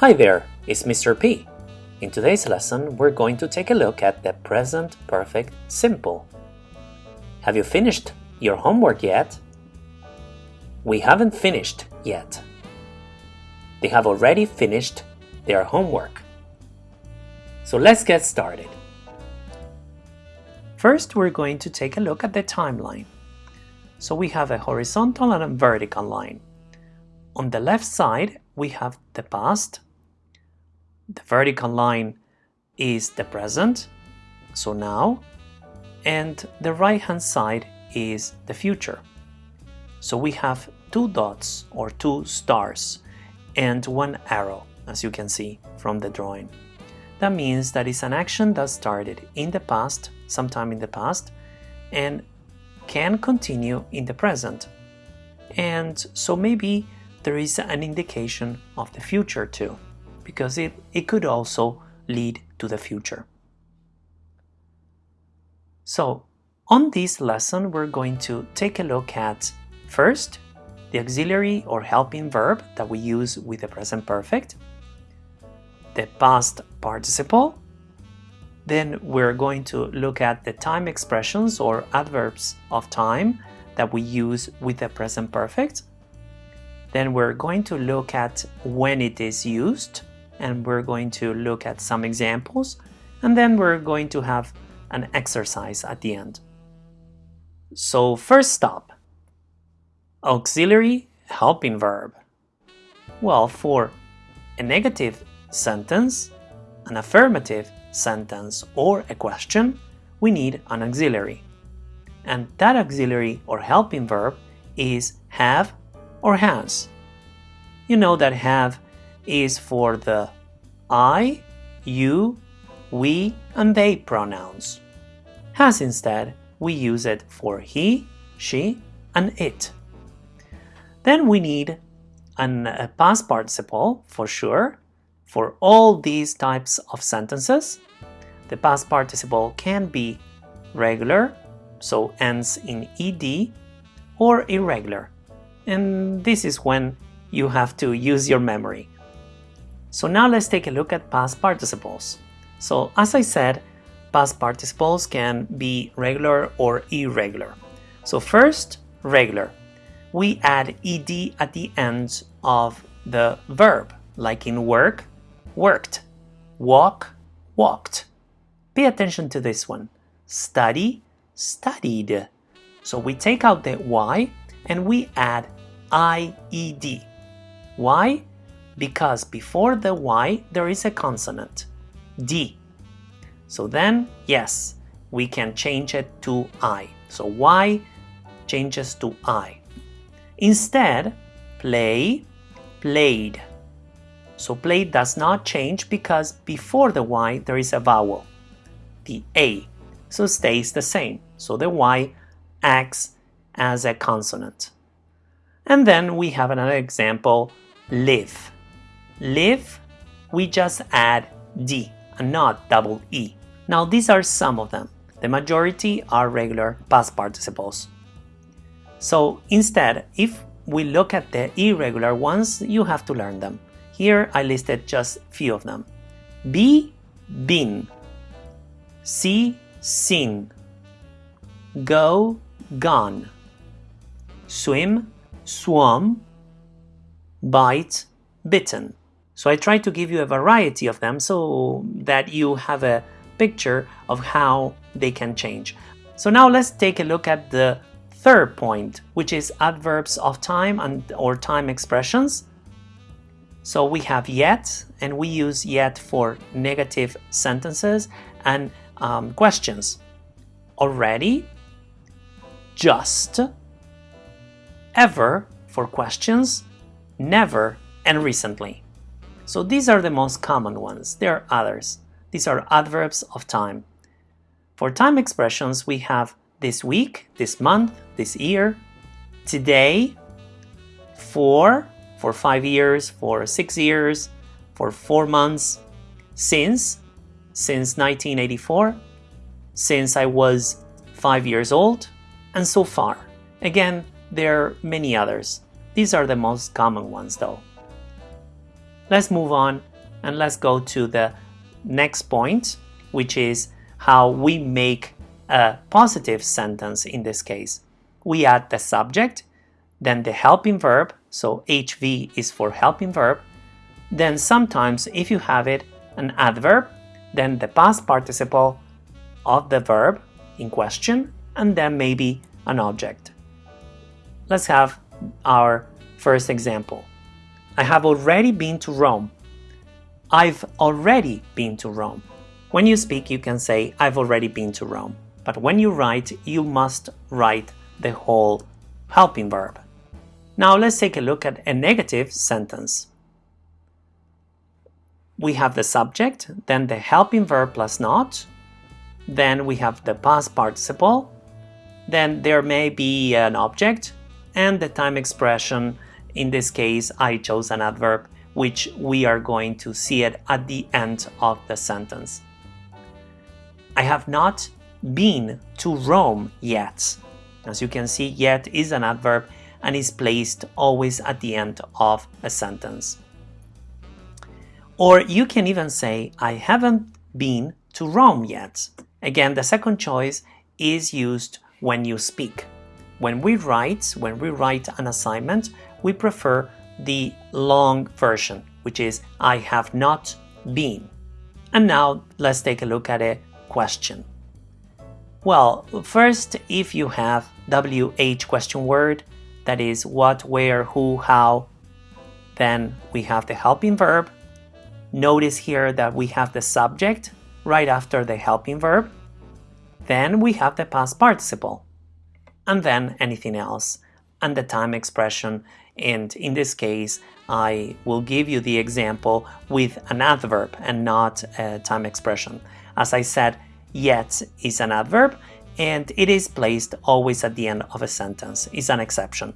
Hi there, it's Mr. P. In today's lesson, we're going to take a look at the present perfect simple. Have you finished your homework yet? We haven't finished yet. They have already finished their homework. So let's get started. First, we're going to take a look at the timeline. So we have a horizontal and a vertical line. On the left side, we have the past. The vertical line is the present, so now. And the right hand side is the future. So we have two dots or two stars and one arrow, as you can see from the drawing. That means that it's an action that started in the past, sometime in the past, and can continue in the present. And so maybe there is an indication of the future too, because it, it could also lead to the future. So on this lesson, we're going to take a look at first, the auxiliary or helping verb that we use with the present perfect, the past participle. Then we're going to look at the time expressions or adverbs of time that we use with the present perfect. Then we're going to look at when it is used and we're going to look at some examples and then we're going to have an exercise at the end. So first stop, auxiliary helping verb. Well, for a negative sentence, an affirmative sentence, or a question, we need an auxiliary. And that auxiliary or helping verb is have or has. You know that have is for the I, you, we, and they pronouns. Has instead, we use it for he, she, and it. Then we need an, a past participle for sure for all these types of sentences. The past participle can be regular, so ends in ed, or irregular. And this is when you have to use your memory. So now let's take a look at past participles. So as I said, past participles can be regular or irregular. So first, regular. We add ed at the end of the verb, like in work, worked. Walk, walked. Pay attention to this one. Study, studied. So we take out the Y and we add IED. Why? Because before the Y there is a consonant, D. So then, yes, we can change it to I. So Y changes to I. Instead, play, played. So play does not change because before the Y there is a vowel, the A, so stays the same. So the Y acts as a consonant. And then we have another example, live. Live, we just add D and not double E. Now these are some of them. The majority are regular past participles. So instead, if we look at the irregular ones, you have to learn them. Here I listed just few of them. Be, been. See, seen. Go, gone. Swim, swum. Bite, bitten. So I try to give you a variety of them so that you have a picture of how they can change. So now let's take a look at the third point, which is adverbs of time and or time expressions. So we have yet, and we use yet for negative sentences and um, questions. Already, just, ever for questions, never, and recently. So these are the most common ones. There are others. These are adverbs of time. For time expressions, we have this week, this month, this year, today, for, for five years, for six years, for four months, since, since 1984, since I was five years old, and so far. Again, there are many others. These are the most common ones though. Let's move on and let's go to the next point, which is how we make a positive sentence in this case. We add the subject, then the helping verb, so HV is for helping verb, then sometimes if you have it, an adverb, then the past participle of the verb in question, and then maybe an object. Let's have our first example. I have already been to Rome. I've already been to Rome. When you speak, you can say, I've already been to Rome. But when you write, you must write the whole helping verb. Now let's take a look at a negative sentence. We have the subject, then the helping verb plus not, then we have the past participle, then there may be an object, and the time expression. In this case, I chose an adverb, which we are going to see it at the end of the sentence. I have not been to Rome yet. As you can see, yet is an adverb and is placed always at the end of a sentence. Or you can even say, I haven't been to Rome yet. Again, the second choice is used when you speak. When we write, when we write an assignment, we prefer the long version, which is I have not been. And now let's take a look at a question. Well, first, if you have WH question word, that is what, where, who, how. Then we have the helping verb. Notice here that we have the subject right after the helping verb. Then we have the past participle. And then anything else. And the time expression. And in this case, I will give you the example with an adverb and not a time expression. As I said, yet is an adverb and it is placed always at the end of a sentence. It's an exception.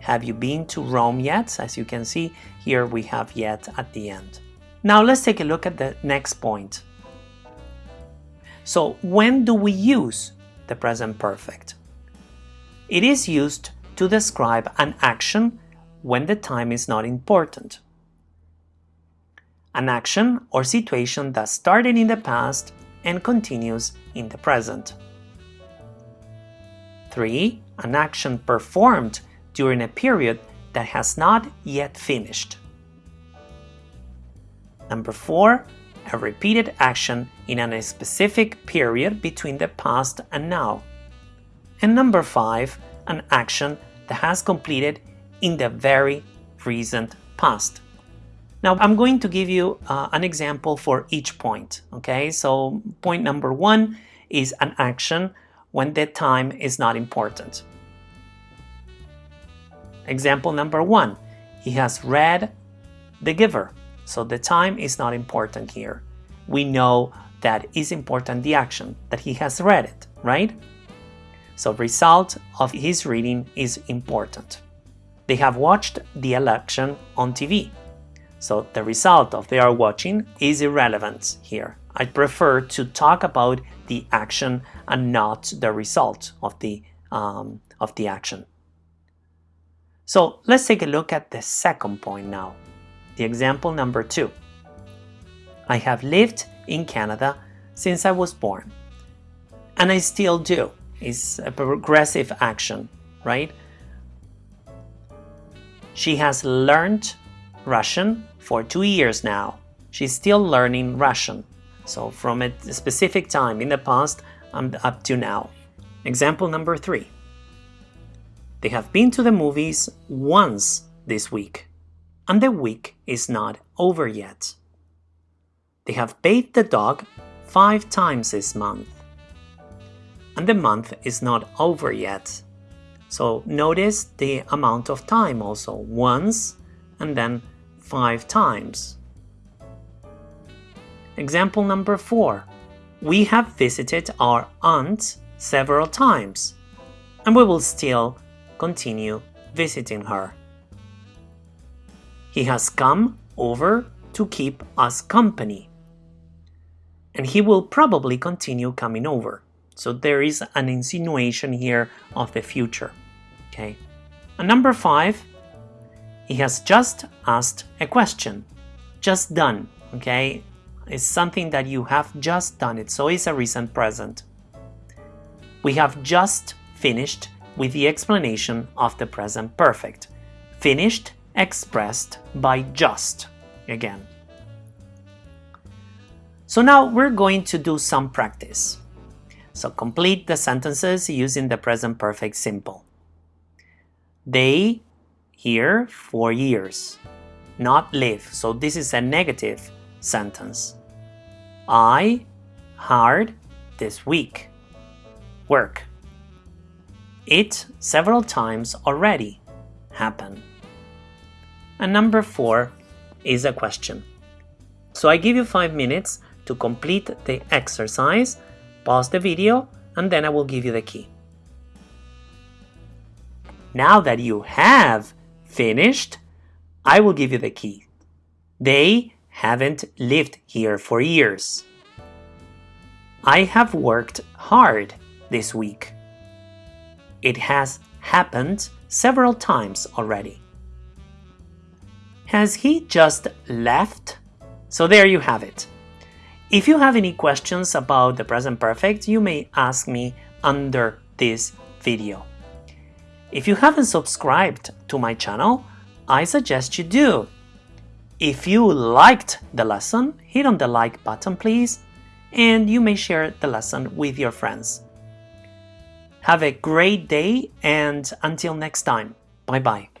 Have you been to Rome yet? As you can see, here we have yet at the end. Now let's take a look at the next point. So when do we use the present perfect? It is used to describe an action when the time is not important. An action or situation that started in the past and continues in the present. 3. An action performed during a period that has not yet finished. Number 4. A repeated action in a specific period between the past and now. And number 5. An action that has completed in the very recent past. Now I'm going to give you uh, an example for each point, okay? So point number one is an action when the time is not important. Example number one, he has read The Giver, so the time is not important here. We know that is important the action, that he has read it, right? So result of his reading is important. They have watched the election on TV. So the result of their watching is irrelevant here. I prefer to talk about the action and not the result of the, um, of the action. So let's take a look at the second point now. The example number two. I have lived in Canada since I was born. And I still do. It's a progressive action, right? She has learned Russian for two years now. She's still learning Russian. So from a specific time in the past and up to now. Example number three. They have been to the movies once this week, and the week is not over yet. They have bathed the dog five times this month, and the month is not over yet. So notice the amount of time also, once and then five times. Example number 4. We have visited our aunt several times, and we will still continue visiting her. He has come over to keep us company, and he will probably continue coming over. So there is an insinuation here of the future. Okay. And number 5, he has just asked a question just done, okay? It's something that you have just done it, so it's a recent present. We have just finished with the explanation of the present perfect. Finished expressed by just again. So now we're going to do some practice. So complete the sentences using the present perfect simple. They here for years, not live. So this is a negative sentence. I hard this week. Work. It several times already happen. And number four is a question. So I give you five minutes to complete the exercise, pause the video, and then I will give you the key. Now that you have finished, I will give you the key. They haven't lived here for years. I have worked hard this week. It has happened several times already. Has he just left? So there you have it. If you have any questions about the present perfect, you may ask me under this video. If you haven't subscribed to my channel, I suggest you do. If you liked the lesson, hit on the like button please, and you may share the lesson with your friends. Have a great day and until next time, bye bye.